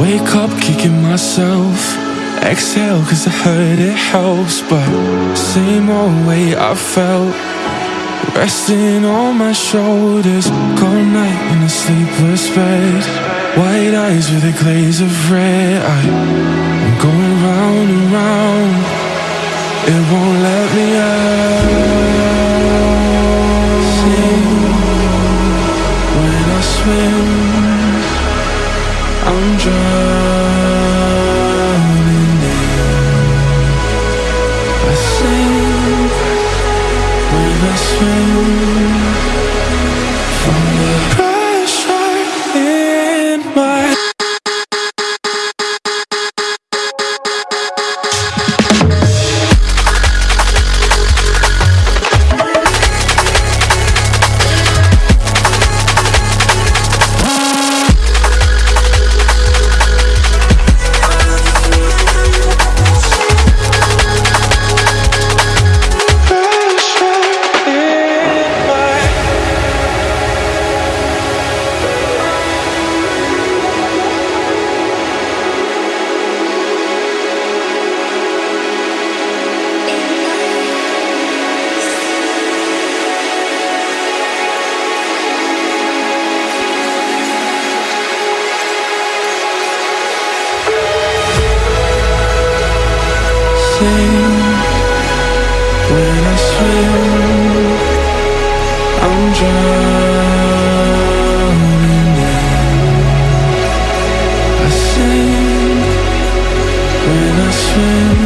Wake up kicking myself. Exhale cause I heard it helps. But same old way I felt. Resting on my shoulders. Cold night in a sleepless bed. White eyes with a glaze of red. I, I'm going round and round. It won't let me out. Sing when I swim. I'm drowning in. I when I swim. I'm drowning I sing when I swim.